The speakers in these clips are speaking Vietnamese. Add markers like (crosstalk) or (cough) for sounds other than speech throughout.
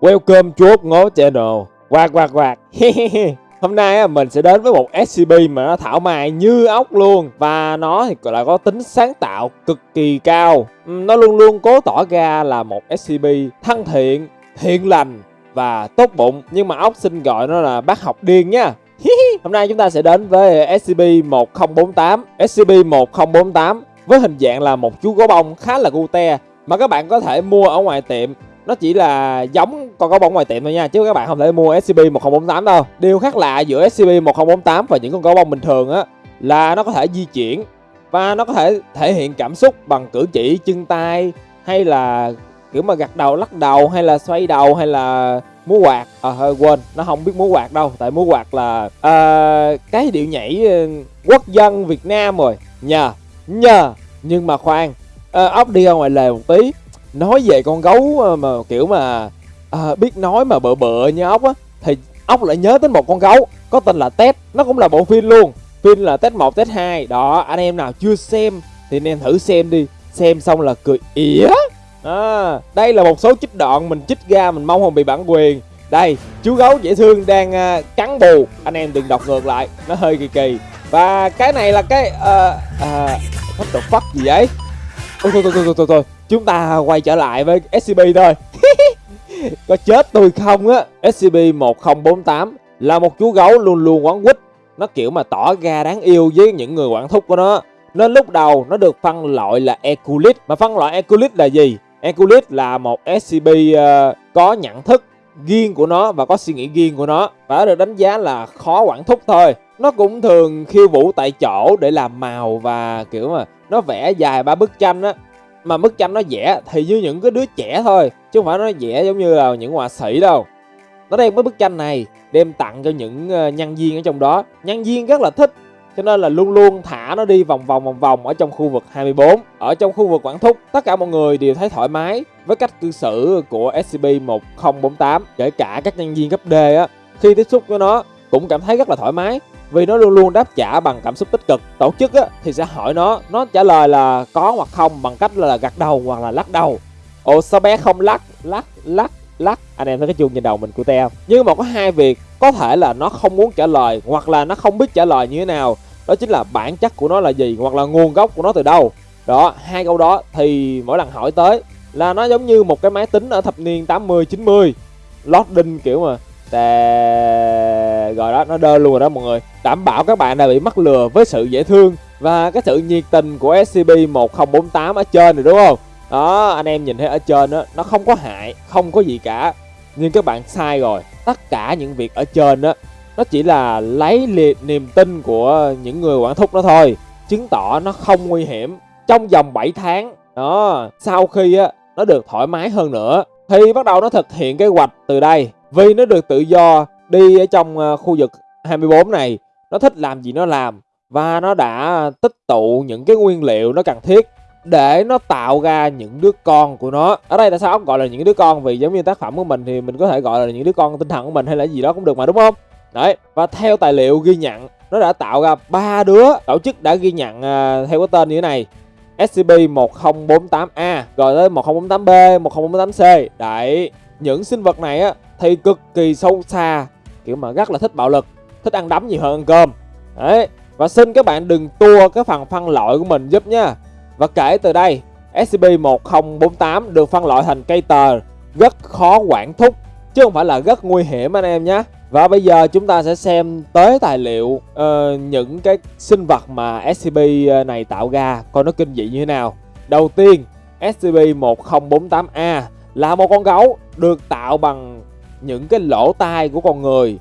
Welcome chuột ngố channel. Quạt quạt quạt. (laughs) Hôm nay mình sẽ đến với một SCP mà nó thảo mài như ốc luôn. Và nó thì lại có tính sáng tạo cực kỳ cao. Ừ, nó luôn luôn cố tỏ ra là một SCP thân thiện, thiện lành và tốt bụng. Nhưng mà ốc xin gọi nó là bác học điên nha. (laughs) Hôm nay chúng ta sẽ đến với SCP-1048 SCP-1048 với hình dạng là một chú gấu bông khá là cute Mà các bạn có thể mua ở ngoài tiệm. Nó chỉ là giống con gấu bông ngoài tiệm thôi nha chứ các bạn không thể mua SCP-1048 đâu. Điều khác lạ giữa SCP-1048 và những con gấu bông bình thường á là nó có thể di chuyển và nó có thể thể hiện cảm xúc bằng cử chỉ chân tay hay là kiểu mà gật đầu lắc đầu hay là xoay đầu hay là múa quạt. À hơi quên nó không biết múa quạt đâu tại múa quạt là uh, cái điệu nhảy ờ, quốc dân việt nam rồi. Nhờ nhờ nhưng mà khoan uh, ốc đi ra ngoài lề một tí nói về con gấu ờ, mà kiểu mà à, biết nói mà bợ bợ như ốc á thì ốc lại nhớ đến một con gấu có tên là Ted nó cũng là bộ phim luôn. Phim là Ted 1 Ted 2 đó anh em nào chưa xem thì anh em thử xem đi. Xem xong là cười ỉa? À, đây là một số chích đoạn mình chích ra mình mong không bị bản quyền. Đây chú gấu dễ thương đang uh, cắn bù. Anh em đừng đọc ngược lại nó hơi kỳ kỳ. Và cái này là cái uh, uh, what the fuck gì vậy? Ôi thôi thôi thôi thôi thôi. Chúng ta quay trở lại với SCP thôi. (laughs) Có chết tôi không á? SCP-1048 là một chú gấu luôn luôn quán quýt. Nó kiểu mà tỏ ra đáng yêu với những người quản thúc của nó. Nên lúc đầu nó được phân loại là Eculit mà phân loại Eculit là gì? Eculit là một SCP uh, ờ, có nhận thức riêng của nó và có suy nghĩ riêng của nó. Và được đánh giá là khó quản thúc thôi. Nó cũng thường khiêu vũ tại chỗ để làm màu và, kiểu mà, nó vẽ dài ba bức tranh á. Mà bức tranh nó vẽ thì như những cái đứa trẻ thôi, chứ không phải nó vẽ giống như là những họa sĩ đâu. Nó đem cái bức tranh này đem tặng cho những ờ, nhân viên ở trong đó. Nhân viên rất là thích cho nên là luôn luôn thả nó đi vòng vòng vòng vòng ở trong khu vực 24 ở trong khu vực quản thúc. Tất cả mọi người đều thấy thoải mái với cách cư xử của SCP-1048 kể cả các nhân viên cấp D á. Khi tiếp xúc với nó cũng cảm thấy rất là thoải mái vì nó luôn luôn đáp trả bằng cảm xúc tích cực. Tổ chức á, thì sẽ hỏi nó nó trả lời là có hoặc không bằng cách là gật đầu hoặc là lắc đầu. Ồ sao bé không lắc lắc lắc lắc? Anh em thấy cái chuông trên đầu mình của teo nhưng mà có hai việc có thể là nó không muốn trả lời hoặc là nó không biết trả lời như thế nào đó chính là bản chất của nó là gì hoặc là nguồn gốc của nó từ đâu. Đó hai câu đó thì mỗi lần hỏi tới là nó giống như một cái máy tính ở thập niên 80 90 loading kiểu mà. Tè... Rồi đó, nó đơ luôn rồi đó mọi người. Đảm bảo các bạn đã bị mắc lừa với sự dễ thương Và cái sự nhiệt tình của SCP-1048 ở trên này đúng không? Đó, anh em nhìn thấy ở trên đó Nó không có hại, không có gì cả. Nhưng các bạn sai rồi. Tất cả những việc ở trên đó nó chỉ là lấy liệt niềm tin của những người quản thúc đó thôi Chứng tỏ nó không nguy hiểm Trong vòng 7 tháng Đó, sau khi á nó được thoải mái hơn nữa Thì bắt đầu nó thực hiện kế hoạch từ đây vì nó được tự do đi ở trong ờ, khu vực 24 này, nó thích làm gì nó làm và nó đã tích tụ những cái nguyên liệu nó cần thiết để nó tạo ra những đứa con của nó. Ở đây tại sao ông gọi là những đứa con vì giống như tác phẩm của mình thì mình có thể gọi là những đứa con tinh thần của mình hay là gì đó cũng được mà đúng không? Đấy, và theo tài liệu ghi nhận nó đã tạo ra ba đứa tổ chức đã ghi nhận uh, theo cái tên như thế này. SCP-1048A rồi tới 1048B, 1048C. Đấy, những sinh vật này á thì cực kỳ sâu xa kiểu mà rất là thích bạo lực thích ăn đấm nhiều hơn ăn cơm. Đấy và xin các bạn đừng tua cái phần phân loại của mình giúp nha. Và kể từ đây SCP-1048 được phân loại thành cây tờ rất khó quản thúc chứ không phải là rất nguy hiểm anh em nhé và bây giờ chúng ta sẽ xem tới tài liệu uh, những cái sinh vật mà SCP ờ, này tạo ra. Coi nó kinh dị như thế nào. Đầu tiên SCP-1048A là một con gấu được tạo bằng những cái lỗ tai của con người.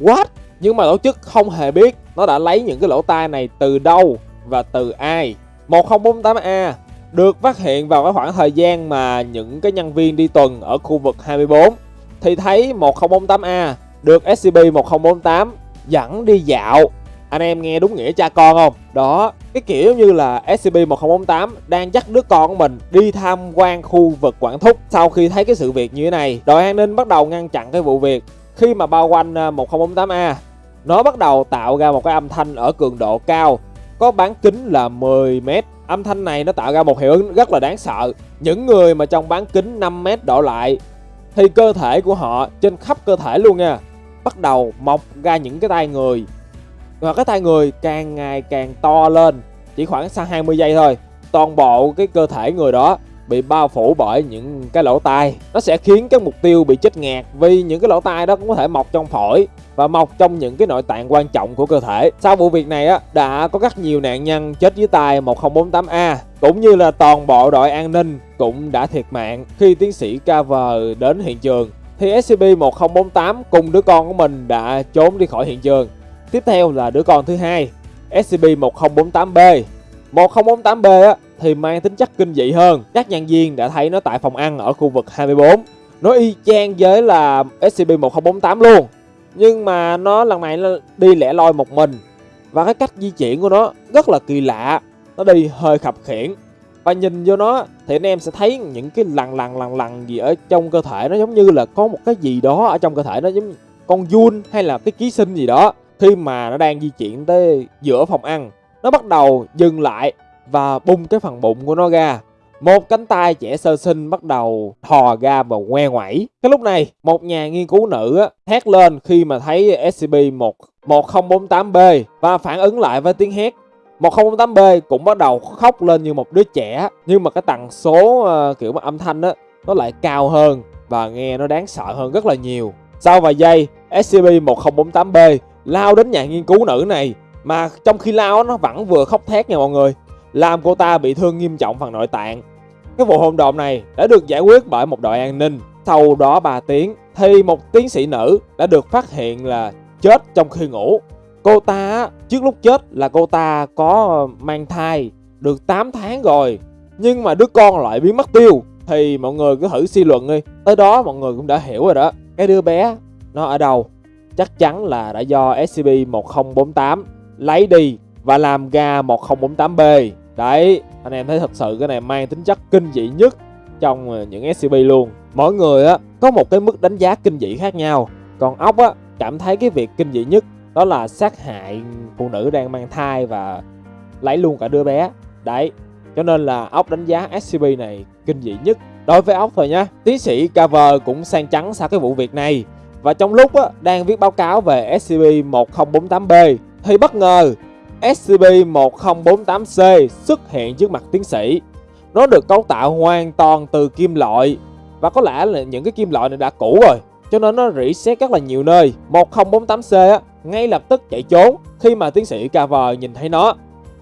What? Nhưng mà tổ chức không hề biết nó đã lấy những cái lỗ tai này từ đâu và từ ai. 1048A được phát hiện vào cái khoảng thời gian mà những cái nhân viên đi tuần ở khu vực 24 thì thấy 1048A được SCP-1048 dẫn đi dạo anh em nghe đúng nghĩa cha con không? Đó, cái kiểu như là SCP-1048 đang dắt đứa con của mình đi tham quan khu vực quản thúc Sau khi thấy cái sự việc như thế này, đội an ninh bắt đầu ngăn chặn cái vụ việc Khi mà bao quanh à, 1048A, nó bắt đầu tạo ra một cái âm thanh ở cường độ cao Có bán kính là 10m Âm thanh này nó tạo ra một hiệu ứng rất là đáng sợ. Những người mà trong bán kính 5m đổ lại thì cơ thể của họ trên khắp cơ thể luôn nha. Bắt đầu mọc ra những cái tay người. Và cái tay người càng ngày càng to lên, chỉ khoảng sau 20 giây thôi. Toàn bộ cái cơ thể người đó bị bao phủ bởi những cái lỗ tai nó sẽ khiến cái mục tiêu bị chết ngạt vì những cái lỗ tai đó cũng có thể mọc trong phổi và mọc trong những cái nội tạng quan trọng của cơ thể sau vụ việc này á đã có rất nhiều nạn nhân chết dưới tay 1048A cũng như là toàn bộ đội an ninh cũng đã thiệt mạng khi tiến sĩ Carver đến hiện trường thì SCP-1048 cùng đứa con của mình đã trốn đi khỏi hiện trường. Tiếp theo là đứa con thứ hai, SCP-1048B. 1048B á, thì mang tính chất kinh dị hơn. Các nhân viên đã thấy nó tại phòng ăn ở khu vực 24. Nó y chang với là SCP-1048 luôn. Nhưng mà nó lần này nó đi lẻ loi một mình. Và cái cách di chuyển của nó rất là kỳ lạ. Nó đi hơi khập khiển và nhìn vô nó thì anh em sẽ thấy những cái lằn lằn lằn lằn gì ở trong cơ thể nó giống như là có một cái gì đó ở trong cơ thể nó giống con giun hay là cái ký sinh gì đó khi mà nó đang di chuyển tới giữa phòng ăn, nó bắt đầu dừng lại và bung cái phần bụng của nó ra một cánh tay trẻ sơ sinh bắt đầu thò ra và ngoe ngoẩy. Cái lúc này, một nhà nghiên cứu nữ á, hét lên khi mà thấy SCP-1048B và phản ứng lại với tiếng hét 1008B cũng bắt đầu khóc lên như một đứa trẻ nhưng mà cái tần số uh, kiểu mà âm thanh á nó lại cao hơn và nghe nó đáng sợ hơn rất là nhiều. Sau vài giây, SCP-1048B lao đến nhà nghiên cứu nữ này mà trong khi lao nó vẫn vừa khóc thét nha mọi người làm cô ta bị thương nghiêm trọng phần nội tạng. Cái vụ hôn độn này đã được giải quyết bởi một đội an ninh. Sau đó 3 tiếng, thì một tiến sĩ nữ đã được phát hiện là chết trong khi ngủ. Cô ta, trước lúc chết là cô ta có mang thai được 8 tháng rồi. Nhưng mà đứa con lại biến mất tiêu, Thì mọi người cứ thử suy luận đi. Tới đó mọi người cũng đã hiểu rồi đó. Cái đứa bé, nó ở đâu? Chắc chắn là đã do SCP-1048 lấy đi và làm ra 1048B Đấy, anh em thấy thật sự cái này mang tính chất kinh dị nhất trong ờ, những SCP luôn. Mỗi người á có một cái mức đánh giá kinh dị khác nhau. Còn ốc á cảm thấy cái việc kinh dị nhất đó là sát hại phụ nữ đang mang thai và lấy luôn cả đứa bé. Đấy cho nên là ốc đánh giá SCP này kinh dị nhất. Đối với ốc thôi nhá tiến sĩ Cover cũng sang trắng sau cái vụ việc này. Và trong lúc á, đang viết báo cáo về SCP-1048B thì bất ngờ SCP-1048C xuất hiện trước mặt tiến sĩ. Nó được cấu tạo hoàn toàn từ kim loại và có lẽ là những cái kim loại này đã cũ rồi cho nên nó rỉ sét rất là nhiều nơi. 1048C á, ngay lập tức chạy trốn khi mà tiến sĩ Carver nhìn thấy nó.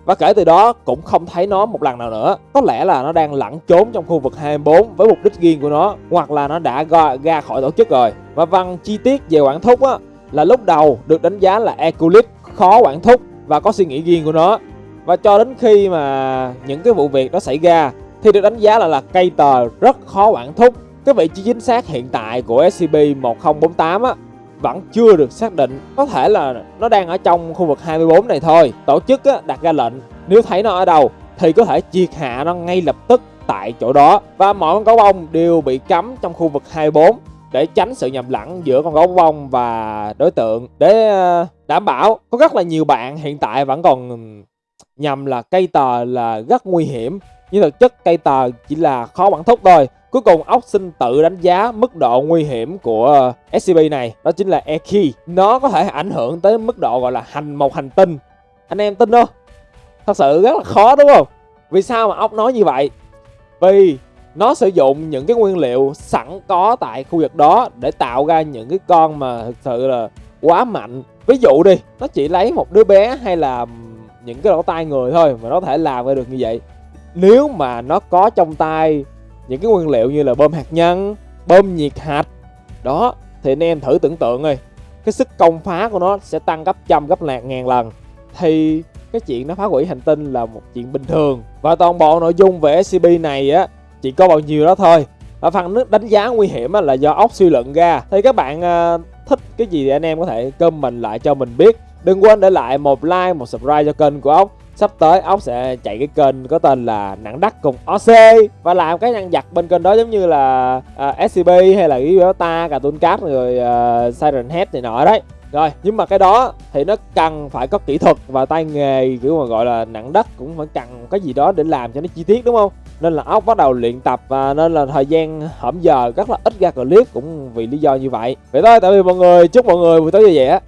Và kể từ đó cũng không thấy nó một lần nào nữa. Có lẽ là nó đang lẩn trốn trong khu vực 24 với mục đích riêng của nó hoặc là nó đã ra, khỏi tổ chức rồi. Và văn chi tiết về quản thúc á, là lúc đầu được đánh giá là Eculit khó quản thúc và có suy nghĩ riêng của nó. Và cho đến khi mà những cái vụ việc đó xảy ra thì được đánh giá là là cây tờ rất khó quản thúc. Cái vị trí chính xác hiện tại của SCP-1048 á vẫn chưa được xác định. Có thể là nó đang ở trong khu vực 24 này thôi. Tổ chức á, đặt ra lệnh nếu thấy nó ở đâu thì có thể triệt hạ nó ngay lập tức tại chỗ đó. Và mọi con gấu bông đều bị cấm trong khu vực 24 để tránh sự nhầm lẫn giữa con gấu bông và đối tượng để ờ, đảm bảo có rất là nhiều bạn hiện tại vẫn còn nhầm là cây tờ là rất nguy hiểm, nhưng thực chất cây tờ chỉ là khó bản thúc thôi Cuối cùng, ốc xin tự đánh giá mức độ nguy hiểm của scb này, Đó chính là Eki Nó có thể ảnh hưởng tới mức độ gọi là hành, một hành tinh Anh em tin không? Thật sự rất là khó, đúng không? Vì sao mà ốc nói như vậy? Vì nó sử dụng những cái nguyên liệu sẵn có tại khu vực đó để tạo ra những cái con mà thực sự là quá mạnh. Ví dụ đi, nó chỉ lấy một đứa bé hay là những cái lỗ tai người thôi mà nó thể làm ra được như vậy. Nếu mà nó có trong tay những cái nguyên liệu như là bơm hạt nhân, bơm nhiệt hạch, đó, thì anh em thử tưởng tượng ơi cái sức công phá của nó sẽ tăng gấp trăm, gấp lạc ngàn lần. Thì cái chuyện nó phá hủy hành tinh là một chuyện bình thường. Và toàn bộ nội dung về SCP này á chỉ có bao nhiêu đó thôi. Và phần nước đánh giá nguy hiểm là do ốc suy luận ra. Thì các bạn ờ, thích cái gì thì anh em có thể comment lại cho mình biết. Đừng quên để lại một like một subscribe cho kênh của ốc. Sắp tới ốc sẽ chạy cái kênh có tên là nặng đắt cùng OC và làm cái nhân vật bên kênh đó giống như là ờ, uh, SCP hay là cái ta, Cartoon Cat rồi uh, Siren Head này nọ đấy. Rồi nhưng mà cái đó thì nó cần phải có kỹ thuật và tay nghề kiểu mà gọi là nặng đất cũng phải cần cái gì đó để làm cho nó chi tiết đúng không? Nên là ốc bắt đầu luyện tập và nên là thời gian hổm giờ rất là ít ra clip cũng vì lý do như vậy. Vậy thôi tạm biệt mọi người, chúc mọi người buổi tối vui vẻ.